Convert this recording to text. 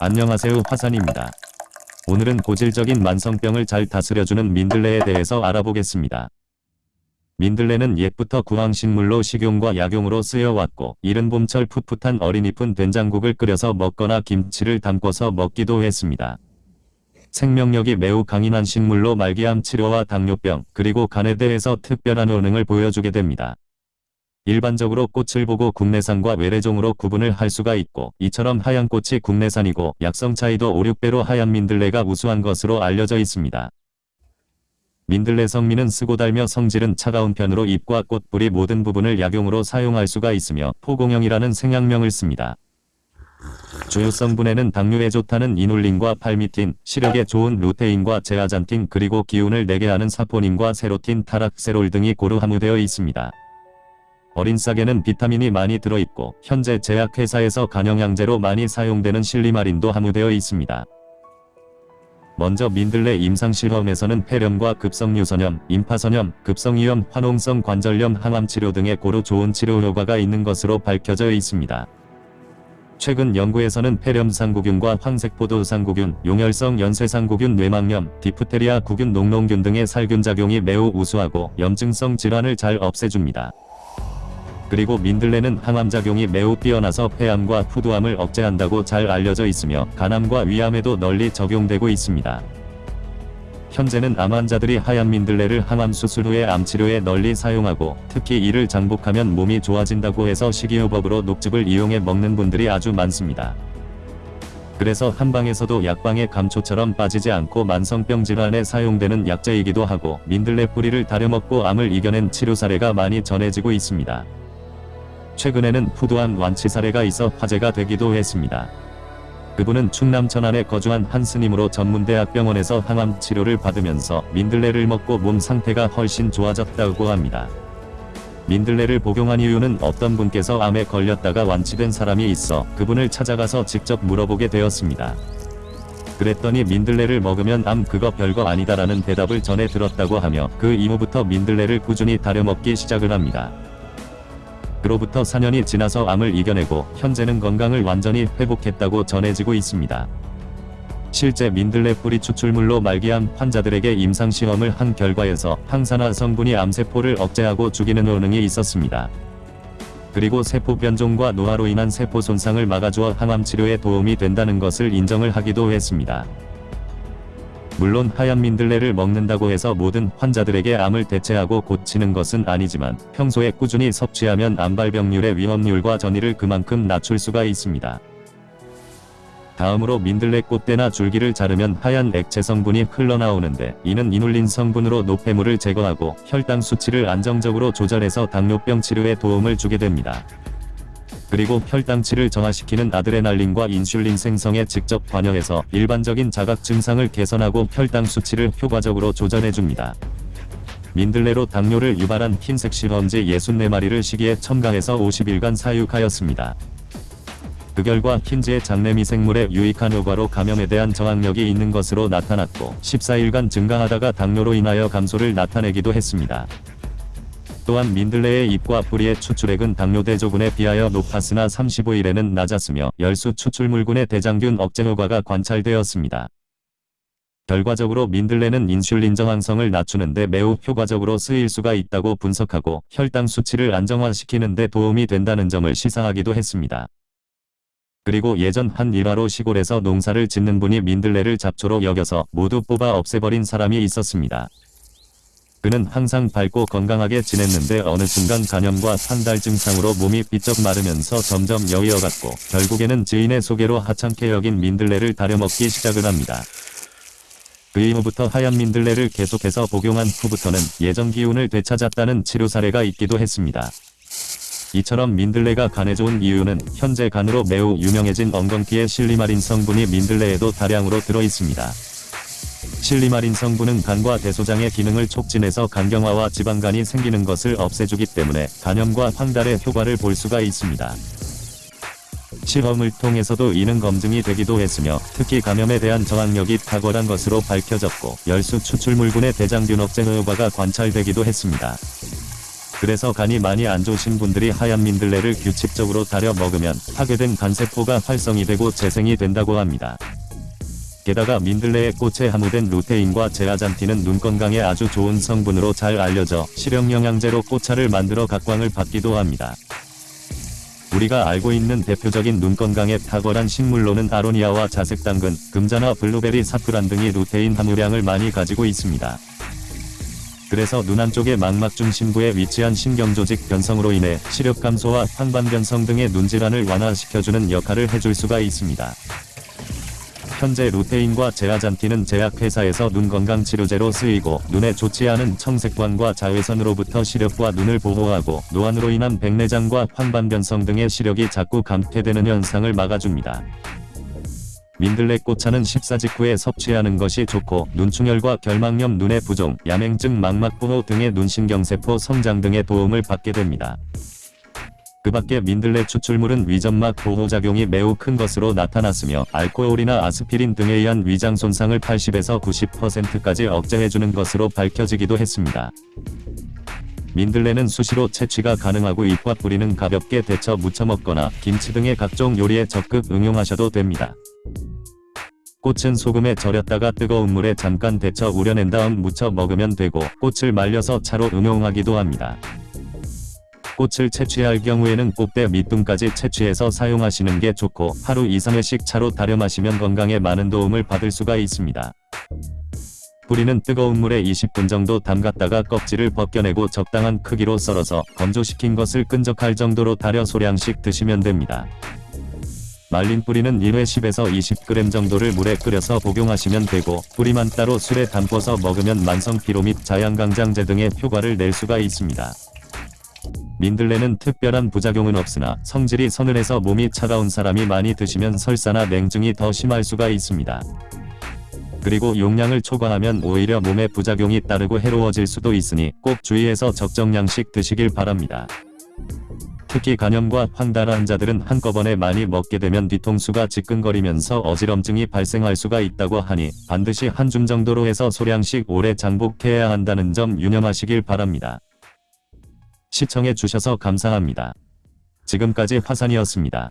안녕하세요 화산입니다. 오늘은 고질적인 만성병을 잘 다스려주는 민들레에 대해서 알아보겠습니다. 민들레는 옛부터 구황식물로 식용과 약용으로 쓰여왔고 이른 봄철 풋풋한 어린잎은 된장국을 끓여서 먹거나 김치를 담궈서 먹기도 했습니다. 생명력이 매우 강인한 식물로 말기암 치료와 당뇨병 그리고 간에 대해서 특별한 효능을 보여주게 됩니다. 일반적으로 꽃을 보고 국내산과 외래종으로 구분을 할 수가 있고 이처럼 하얀 꽃이 국내산이고 약성 차이도 5, 6배로 하얀 민들레가 우수한 것으로 알려져 있습니다. 민들레 성미는 쓰고 달며 성질은 차가운 편으로 잎과 꽃뿌리 모든 부분을 약용으로 사용할 수가 있으며 포공형이라는 생약명을 씁니다. 주요 성분에는 당뇨에 좋다는 이눌린과 팔미틴, 시력에 좋은 루테인과 제아잔틴 그리고 기운을 내게 하는 사포닌과 세로틴, 타락세롤 등이 고루 함유되어 있습니다. 어린 싹에는 비타민이 많이 들어있고 현재 제약회사에서 간영양제로 많이 사용되는 실리마린도 함유되어 있습니다. 먼저 민들레 임상실험에서는 폐렴과 급성유선염, 임파선염, 급성이염, 화농성 관절염, 항암치료 등의 고루 좋은 치료 효과가 있는 것으로 밝혀져 있습니다. 최근 연구에서는 폐렴상구균과 황색포도상구균, 용혈성 연쇄상구균 뇌망염, 디프테리아 구균 농농균 등의 살균작용이 매우 우수하고 염증성 질환을 잘 없애줍니다. 그리고 민들레는 항암작용이 매우 뛰어나서 폐암과 후두암을 억제한다고 잘 알려져 있으며 간암과 위암에도 널리 적용되고 있습니다. 현재는 암 환자들이 하얀 민들레를 항암 수술 후에 암치료에 널리 사용하고 특히 이를 장복하면 몸이 좋아진다고 해서 식이요법으로 녹즙을 이용해 먹는 분들이 아주 많습니다. 그래서 한방에서도 약방의 감초처럼 빠지지 않고 만성병 질환에 사용되는 약재이기도 하고 민들레 뿌리를 다려먹고 암을 이겨낸 치료 사례가 많이 전해지고 있습니다. 최근에는 푸두암 완치 사례가 있어 화제가 되기도 했습니다. 그분은 충남 천안에 거주한 한 스님으로 전문대학병원에서 항암 치료를 받으면서 민들레를 먹고 몸 상태가 훨씬 좋아졌다고 합니다. 민들레를 복용한 이유는 어떤 분께서 암에 걸렸다가 완치된 사람이 있어 그분을 찾아가서 직접 물어보게 되었습니다. 그랬더니 민들레를 먹으면 암 그거 별거 아니다라는 대답을 전해 들었다고 하며 그 이후부터 민들레를 꾸준히 다려먹기 시작을 합니다. 그로부터 4년이 지나서 암을 이겨내고 현재는 건강을 완전히 회복했다고 전해지고 있습니다. 실제 민들레 뿌리 추출물로 말기암 환자들에게 임상시험을 한 결과에서 항산화 성분이 암세포를 억제하고 죽이는 효능이 있었습니다. 그리고 세포 변종과 노화로 인한 세포 손상을 막아주어 항암 치료에 도움이 된다는 것을 인정을 하기도 했습니다. 물론 하얀 민들레를 먹는다고 해서 모든 환자들에게 암을 대체하고 고치는 것은 아니지만 평소에 꾸준히 섭취하면 암발병률의 위험률과 전이를 그만큼 낮출 수가 있습니다. 다음으로 민들레 꽃대나 줄기를 자르면 하얀 액체 성분이 흘러나오는데 이는 이눌린 성분으로 노폐물을 제거하고 혈당 수치를 안정적으로 조절해서 당뇨병 치료에 도움을 주게 됩니다. 그리고 혈당치를 정화시키는 아드레날린과 인슐린 생성에 직접 관여해서 일반적인 자각 증상을 개선하고 혈당 수치를 효과적으로 조절해줍니다. 민들레로 당뇨를 유발한 흰색 실험지 64마리를 시기에 첨가해서 50일간 사육하였습니다. 그 결과 흰지의 장내 미생물의 유익한 효과로 감염에 대한 저항력이 있는 것으로 나타났고 14일간 증가하다가 당뇨로 인하여 감소를 나타내기도 했습니다. 또한 민들레의 잎과 뿌리의 추출액은 당뇨 대조군에 비하여 높았으나 35일에는 낮았으며 열수 추출물군의 대장균 억제 효과가 관찰되었습니다. 결과적으로 민들레는 인슐린 저항성을 낮추는데 매우 효과적으로 쓰일 수가 있다고 분석하고 혈당 수치를 안정화시키는 데 도움이 된다는 점을 시사하기도 했습니다. 그리고 예전 한 일화로 시골에서 농사를 짓는 분이 민들레를 잡초로 여겨서 모두 뽑아 없애버린 사람이 있었습니다. 그는 항상 밝고 건강하게 지냈는데 어느 순간 간염과 산달 증상으로 몸이 비쩍 마르면서 점점 여위어갔고 결국에는 지인의 소개로 하찮게 여긴 민들레를 다려먹기 시작을 합니다. 그 이후부터 하얀 민들레를 계속해서 복용한 후부터는 예전 기운을 되찾았다는 치료 사례가 있기도 했습니다. 이처럼 민들레가 간에 좋은 이유는 현재 간으로 매우 유명해진 엉겅퀴의 실리마린 성분이 민들레에도 다량으로 들어 있습니다. 실리마린 성분은 간과 대소장의 기능을 촉진해서 간경화와 지방간이 생기는 것을 없애주기 때문에 간염과 황달의 효과를 볼 수가 있습니다. 실험을 통해서도 이는 검증이 되기도 했으며 특히 감염에 대한 저항력이 탁월한 것으로 밝혀졌고 열수 추출물군의 대장균 억제 효과가 관찰되기도 했습니다. 그래서 간이 많이 안 좋으신 분들이 하얀 민들레를 규칙적으로 달여 먹으면 파괴된 간세포가 활성이 되고 재생이 된다고 합니다. 게다가 민들레의 꽃에 함유된 루테인과 제아잔틴은 눈 건강에 아주 좋은 성분으로 잘 알려져 실형 영양제로 꽃차를 만들어 각광을 받기도 합니다. 우리가 알고 있는 대표적인 눈 건강에 탁월한 식물로는 아로니아와 자색 당근, 금자나 블루베리, 사프란 등이 루테인 함유량을 많이 가지고 있습니다. 그래서 눈 안쪽의 망막 중심부에 위치한 신경조직 변성으로 인해 시력 감소와 황반 변성 등의 눈 질환을 완화시켜주는 역할을 해줄 수가 있습니다. 현재 루테인과 제아잔틴은 제약회사에서 눈 건강 치료제로 쓰이고 눈에 좋지 않은 청색광과 자외선으로부터 시력과 눈을 보호하고 노안으로 인한 백내장과 황반 변성 등의 시력이 자꾸 감퇴되는 현상을 막아줍니다. 민들레 꽃차는 식사 직후에 섭취하는 것이 좋고 눈충혈과 결막염 눈의 부종, 야맹증 망막보호 등의 눈신경세포 성장 등의 도움을 받게 됩니다. 그 밖에 민들레 추출물은 위점막 보호작용이 매우 큰 것으로 나타났으며 알코올이나 아스피린 등에 의한 위장 손상을 80에서 90%까지 억제해주는 것으로 밝혀지기도 했습니다. 민들레는 수시로 채취가 가능하고 잎과 뿌리는 가볍게 데쳐 무쳐 먹거나 김치 등의 각종 요리에 적극 응용하셔도 됩니다. 꽃은 소금에 절였다가 뜨거운 물에 잠깐 데쳐 우려낸 다음 무쳐 먹으면 되고 꽃을 말려서 차로 응용하기도 합니다. 꽃을 채취할 경우에는 꽃대 밑둥까지 채취해서 사용하시는 게 좋고 하루 이상의씩 차로 달여 마시면 건강에 많은 도움을 받을 수가 있습니다. 뿌리는 뜨거운 물에 20분 정도 담갔다가 껍질을 벗겨내고 적당한 크기로 썰어서 건조시킨 것을 끈적할 정도로 달여 소량씩 드시면 됩니다. 말린 뿌리는 1회 10에서 20g 정도를 물에 끓여서 복용하시면 되고 뿌리만 따로 술에 담궈서 먹으면 만성 피로 및 자양강장제 등의 효과를 낼 수가 있습니다. 민들레는 특별한 부작용은 없으나 성질이 서늘해서 몸이 차가운 사람이 많이 드시면 설사나 냉증이 더 심할 수가 있습니다. 그리고 용량을 초과하면 오히려 몸에 부작용이 따르고 해로워질 수도 있으니 꼭 주의해서 적정량씩 드시길 바랍니다. 특히 간염과 황달 환자들은 한꺼번에 많이 먹게 되면 뒤통수가 지끈거리면서 어지럼증이 발생할 수가 있다고 하니 반드시 한 줌 정도로 해서 소량씩 오래 장복해야 한다는 점 유념하시길 바랍니다. 시청해 주셔서 감사합니다. 지금까지 화산이었습니다.